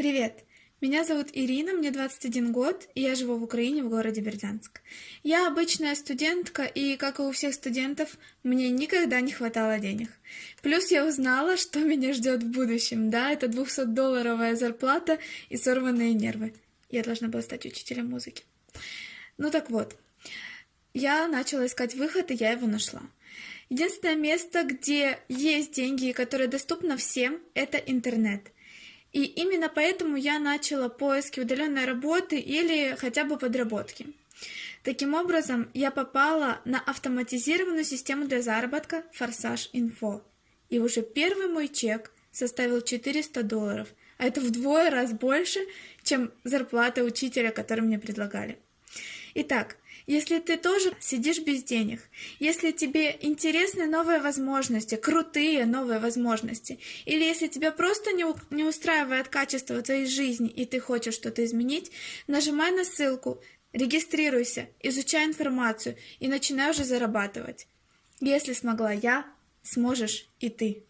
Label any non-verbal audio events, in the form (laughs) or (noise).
Привет! Меня зовут Ирина, мне 21 год, и я живу в Украине, в городе Бердянск. Я обычная студентка, и, как и у всех студентов, мне никогда не хватало денег. Плюс я узнала, что (laughs) меня ждет в будущем. Да, это 200-долларовая зарплата и сорванные нервы. Я должна была стать учителем музыки. Ну так вот, я начала искать выход, и я его нашла. Единственное место, где есть деньги, которое доступно всем, это интернет – и именно поэтому я начала поиски удаленной работы или хотя бы подработки. Таким образом, я попала на автоматизированную систему для заработка Форсаж Инфо. И уже первый мой чек составил 400 долларов, а это вдвое раз больше, чем зарплата учителя, который мне предлагали. Итак, если ты тоже сидишь без денег, если тебе интересны новые возможности, крутые новые возможности, или если тебя просто не, не устраивает качество твоей жизни и ты хочешь что-то изменить, нажимай на ссылку, регистрируйся, изучай информацию и начинай уже зарабатывать. Если смогла я, сможешь и ты.